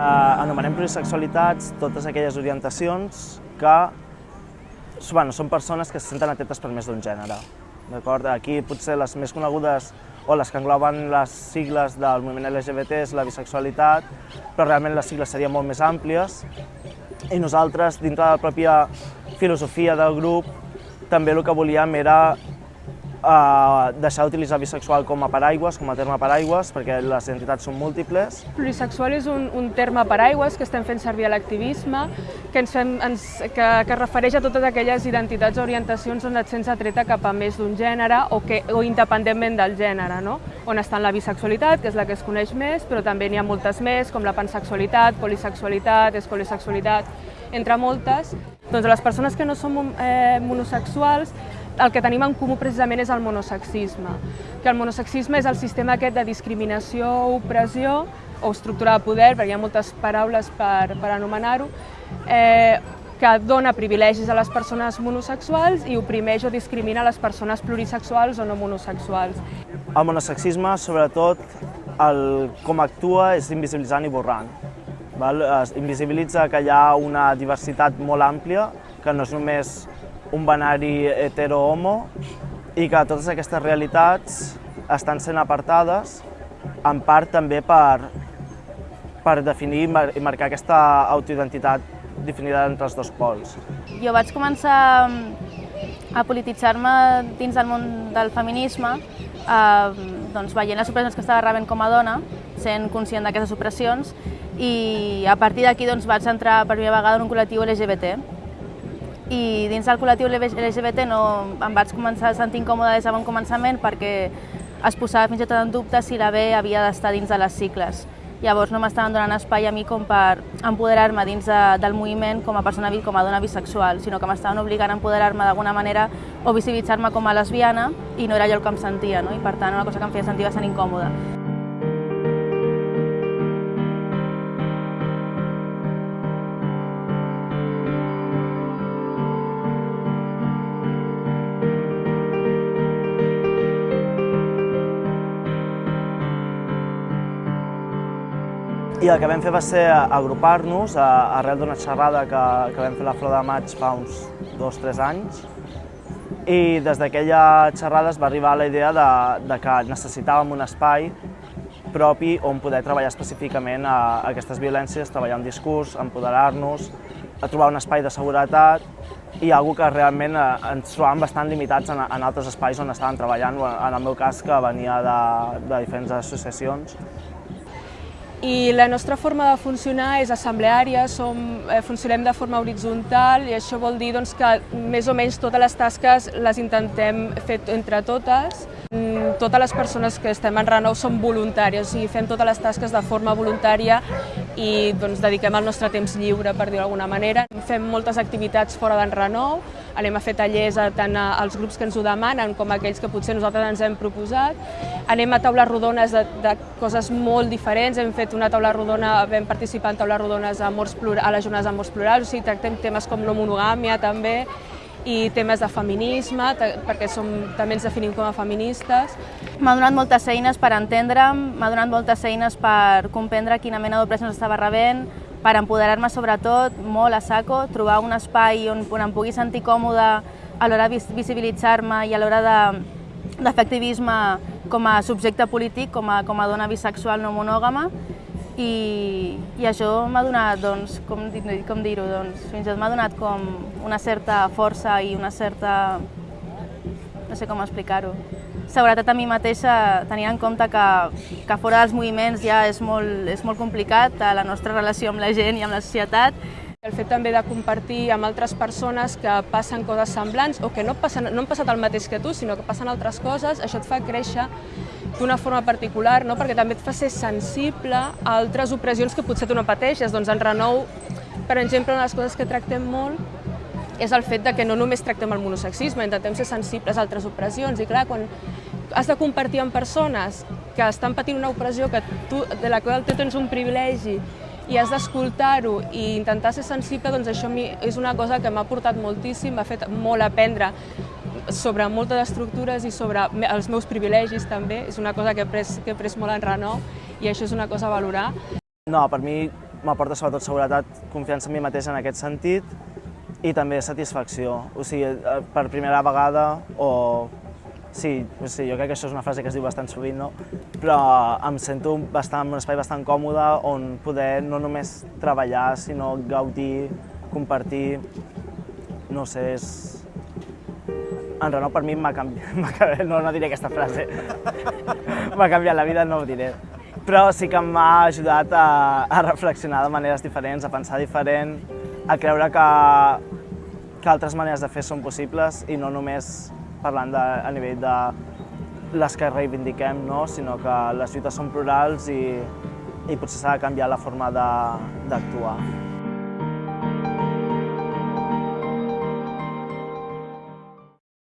anomenem plurisexualitats totes aquelles orientacions que bueno, són persones que se senten atetes per més d'un gènere. Aquí potser les més conegudes o les que engloben les sigles del moviment LGBT és la bisexualitat, però realment les sigles serien molt més àmplies. I nosaltres, dintre de la pròpia filosofia del grup, també el que volíem era uh, deixar d'utilitzar bisexual com a paraigües, com a terme paraigües, perquè les identitats són múltiples. Plurisexual és un, un terme paraigües que estem fent servir a l'activisme, que, ens fem, ens, que, que refereix a totes aquelles identitats o orientacions on et sents atreta cap a més d'un gènere o, que, o independentment del gènere, no? on està la bisexualitat, que és la que es coneix més, però també n'hi ha moltes més, com la pansexualitat, polisexualitat, escolisexualitat, entre moltes. Doncs les persones que no som eh, monosexuals el que tenim en comú precisament és el monosexisme, que el monosexisme és el sistema aquest de discriminació, opressió o estructura de poder, perquè hi ha moltes paraules per, per anomenar-ho, eh, que dona privilegis a les persones monosexuals i oprimeix o discrimina les persones plurisexuals o no monosexuals. El monosexisme, sobretot, el, com actua és invisibilitzant i borrant. Val? Es invisibilitza que hi ha una diversitat molt àmplia, que no és només un binari hetero-homo i que totes aquestes realitats estan sent apartades en part també per, per definir i marcar aquesta autoidentitat definida entre els dos pols. Jo vaig començar mm, a polititzar-me dins del món del feminisme eh, doncs, veient les opressions que estava rebent com a dona, sent conscient d'aquestes opressions, i a partir d'aquí doncs, vaig entrar per primera vegada en un col·lectiu LGBT, i dins del col·lectiu LGBT no, em vaig començar a sentir incòmode des de bon començament perquè es posava fins i tot en dubte si la B havia d'estar dins de les cicles. Llavors no m'estaven donant espai a mi com per empoderar-me dins de, del moviment com a persona com a dona bisexual, sinó que m'estaven obligant a empoderar-me d'alguna manera o visibilitzar-me com a lesbiana i no era allò el que em sentia, no? i per tant una cosa que em feia sentir bastant incòmoda. I el que vam fer va ser agrupar-nos arrel d'una xerrada que, que vam fer la Flor de Maig fa uns dos o tres anys. I des d'aquella xerrada es va arribar a la idea de, de que necessitàvem un espai propi on poder treballar específicament a, aquestes violències, treballar un discurs, empoderar-nos, a trobar un espai de seguretat i algo que realment eh, ens trobàvem bastant limitats en, en altres espais on estàvem treballant, en el meu cas que venia de, de diferents associacions i la nostra forma de funcionar és assembleària, som, eh, funcionem de forma horitzontal i això vol dir doncs, que més o menys totes les tasques les intentem fer entre totes. Mm, totes les persones que estem en Renou som voluntàries, o sigui, fem totes les tasques de forma voluntària i doncs, dediquem el nostre temps lliure, per dir-ho d'alguna manera. Fem moltes activitats fora d'en Renou, anem a fer tallers a, tant als grups que ens ho demanen com aquells que potser nosaltres ens hem proposat. Anem a taules rodones de, de coses molt diferents, hem fet una taula rodona, vam participar en taules rodones a, amors a les jornades d'amors plurals, o sigui, tractem temes com no monogàmia també, i temes de feminisme, perquè som, també ens definim com a feministes. M'ha donat moltes eines per entendre'm, m'ha donat moltes eines per comprendre quina mena d'opressions estava rebent, per empoderar-me sobretot, molt a saco, trobar un espai on, on em pugui sentir còmode a l'hora de visibilitzar-me i a l'hora de, com a subjecte polític, com a, com a dona bisexual no monògama, i, i això m'ha donat, doncs, com, com dir-ho, doncs, fins i tot m'ha donat com una certa força i una certa... no sé com explicar-ho. Seguretat a mi mateixa, tenint en compte que, que fora dels moviments ja és molt, és molt complicat la nostra relació amb la gent i amb la societat, el fet també de compartir amb altres persones que passen coses semblants o que no, passen, no han passat el mateix que tu, sinó que passen altres coses, això et fa créixer d'una forma particular, no? perquè també et fa ser sensible a altres opressions que potser tu no pateixes. Doncs en Renou, per exemple, una de les coses que tractem molt és el fet de que no només tractem el monosexisme, intentem ser sensibles a altres opressions. I clar, quan has de compartir amb persones que estan patint una opressió que tu, de la qual tu tens un privilegi i has d'escoltar-ho i intentar ser sensible, doncs això és una cosa que m'ha portat moltíssim, m'ha fet molt aprendre sobre moltes estructures i sobre els meus privilegis també. És una cosa que he pres, que he pres molt en renou i això és una cosa a valorar. No, per mi m'aporta sobretot seguretat, confiança en mi mateix en aquest sentit i també satisfacció. O sigui, eh, per primera vegada o Sí, sí, jo crec que això és una frase que es diu bastant sovint, no? però em sento bastant, en un espai bastant còmode on poder no només treballar, sinó gaudir, compartir, no sé, és... En Renault per mi m'ha canviat, no, no diré aquesta frase, m'ha canviat la vida, no ho diré, però sí que m'ha ajudat a, a reflexionar de maneres diferents, a pensar diferent, a creure que, que altres maneres de fer són possibles i no només parlant de, a nivell de les que reivindiquem, no? sinó que les lluites són plurals i, i potser s'ha de canviar la forma d'actuar.